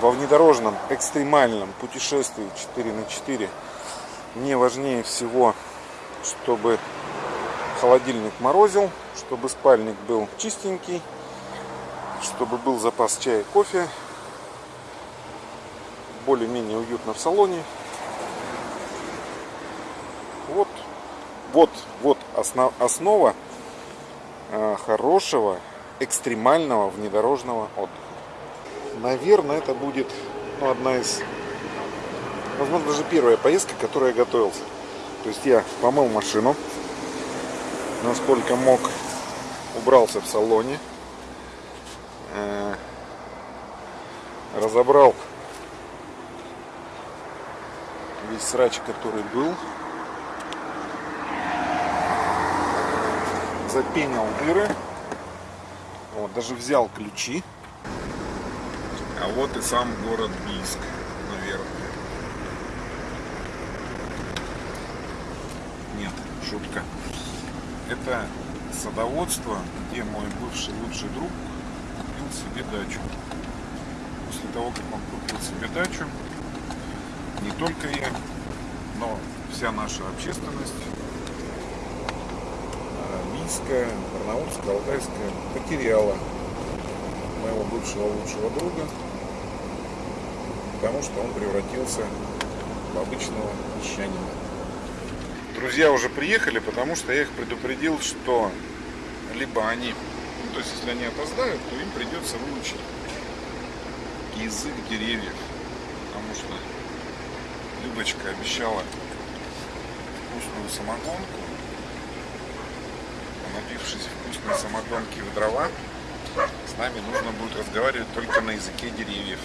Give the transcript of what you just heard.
во внедорожном экстремальном путешествии 4 на 4 мне важнее всего, чтобы холодильник морозил, чтобы спальник был чистенький, чтобы был запас чая и кофе, более-менее уютно в салоне. Вот, вот, вот основ, основа э, хорошего экстремального внедорожного отдыха. Наверное, это будет ну, одна из, возможно, даже первая поездка, к которой я готовился. То есть я помыл машину, насколько мог, убрался в салоне, э, разобрал весь срач, который был, запенил дыры, вот, даже взял ключи. А вот и сам город Бийск, наверное. Нет, шутка. Это садоводство, где мой бывший лучший друг купил себе дачу. После того, как он купил себе дачу, не только я, но вся наша общественность Бийская, Барнаульская, Алтайская потеряла моего бывшего лучшего друга, потому что он превратился в обычного мещанина. Друзья уже приехали, потому что я их предупредил, что либо они, ну, то есть если они опоздают, то им придется выучить язык деревьев, потому что Любочка обещала вкусную самогонку, напившись вкусной самогонки в дрова, с нами нужно будет разговаривать только на языке деревьев.